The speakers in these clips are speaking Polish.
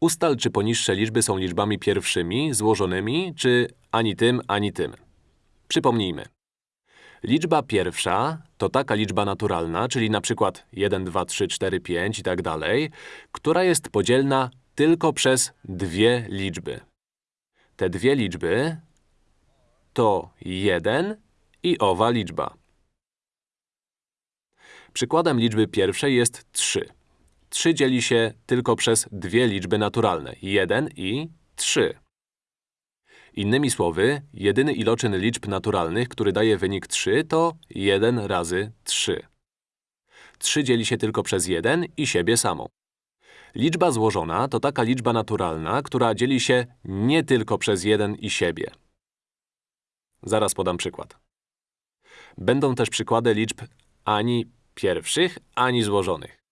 Ustal, czy poniższe liczby są liczbami pierwszymi, złożonymi, czy ani tym, ani tym. Przypomnijmy. Liczba pierwsza to taka liczba naturalna, czyli na przykład 1, 2, 3, 4, 5 i tak dalej, która jest podzielna tylko przez dwie liczby. Te dwie liczby to 1 i owa liczba. Przykładem liczby pierwszej jest 3. 3 dzieli się tylko przez dwie liczby naturalne, 1 i 3. Innymi słowy, jedyny iloczyn liczb naturalnych, który daje wynik 3, to 1 razy 3. 3 dzieli się tylko przez 1 i siebie samą. Liczba złożona to taka liczba naturalna, która dzieli się nie tylko przez 1 i siebie. Zaraz podam przykład. Będą też przykłady liczb ani pierwszych, ani złożonych.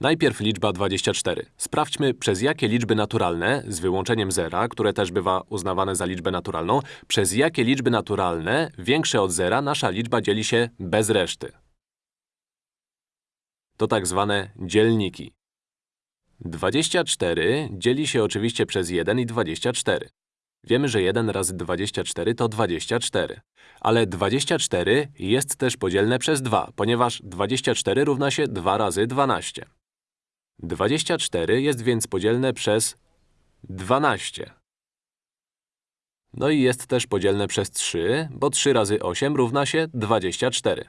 Najpierw liczba 24. Sprawdźmy, przez jakie liczby naturalne, z wyłączeniem zera, które też bywa uznawane za liczbę naturalną, przez jakie liczby naturalne, większe od zera, nasza liczba dzieli się bez reszty. To tak zwane dzielniki. 24 dzieli się oczywiście przez 1 i 24. Wiemy, że 1 razy 24 to 24. Ale 24 jest też podzielne przez 2, ponieważ 24 równa się 2 razy 12. 24 jest więc podzielne przez 12. No i jest też podzielne przez 3, bo 3 razy 8 równa się 24.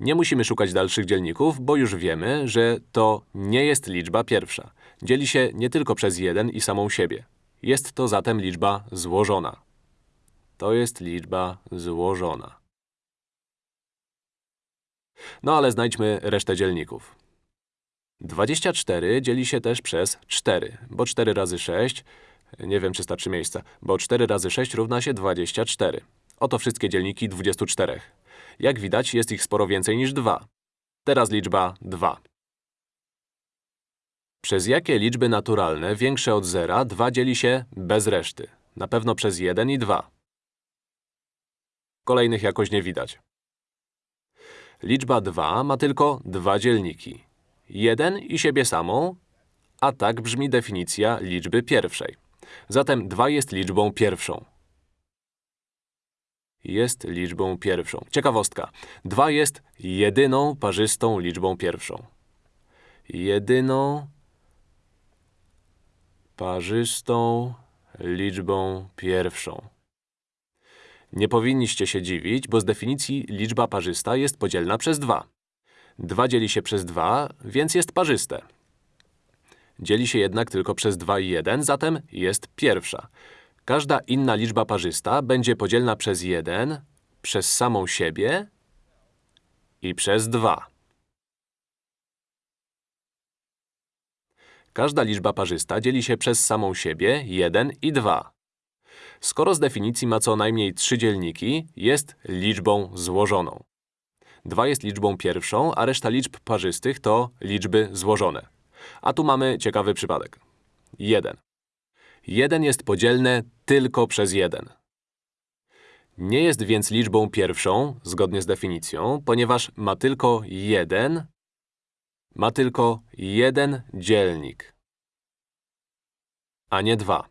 Nie musimy szukać dalszych dzielników, bo już wiemy, że to nie jest liczba pierwsza. Dzieli się nie tylko przez 1 i samą siebie. Jest to zatem liczba złożona. To jest liczba złożona. No ale znajdźmy resztę dzielników. 24 dzieli się też przez 4, bo 4 razy 6, nie wiem czy starczy miejsca, bo 4 razy 6 równa się 24. Oto wszystkie dzielniki 24. Jak widać, jest ich sporo więcej niż 2. Teraz liczba 2. Przez jakie liczby naturalne większe od zera 2 dzieli się bez reszty? Na pewno przez 1 i 2. Kolejnych jakoś nie widać. Liczba 2 ma tylko dwa dzielniki. 1 i siebie samą, a tak brzmi definicja liczby pierwszej. Zatem 2 jest liczbą pierwszą. Jest liczbą pierwszą. Ciekawostka. 2 jest jedyną parzystą liczbą pierwszą. Jedyną parzystą liczbą pierwszą. Nie powinniście się dziwić, bo z definicji liczba parzysta jest podzielna przez 2. 2 dzieli się przez 2, więc jest parzyste. Dzieli się jednak tylko przez 2 i 1, zatem jest pierwsza. Każda inna liczba parzysta będzie podzielna przez 1, przez samą siebie i przez 2. Każda liczba parzysta dzieli się przez samą siebie 1 i 2. Skoro z definicji ma co najmniej trzy dzielniki, jest liczbą złożoną. 2 jest liczbą pierwszą, a reszta liczb parzystych to liczby złożone. A tu mamy ciekawy przypadek. 1. 1 jest podzielne tylko przez 1. Nie jest więc liczbą pierwszą, zgodnie z definicją, ponieważ ma tylko jeden, ma tylko jeden dzielnik, a nie dwa.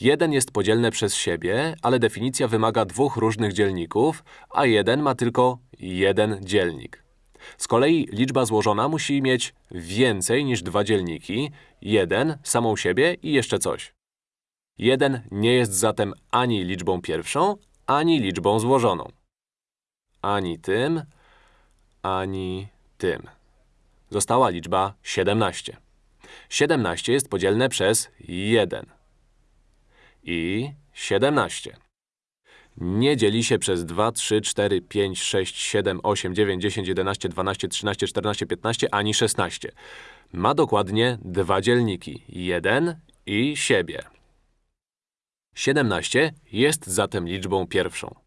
1 jest podzielne przez siebie, ale definicja wymaga dwóch różnych dzielników, a 1 ma tylko jeden dzielnik. Z kolei liczba złożona musi mieć więcej niż dwa dzielniki, 1, samą siebie i jeszcze coś. 1 nie jest zatem ani liczbą pierwszą, ani liczbą złożoną. Ani tym, ani tym. Została liczba 17. 17 jest podzielne przez 1 i 17. Nie dzieli się przez 2, 3, 4, 5, 6, 7, 8, 9, 10, 11, 12, 13, 14, 15 ani 16. Ma dokładnie dwa dzielniki, 1 i siebie. 17 jest zatem liczbą pierwszą.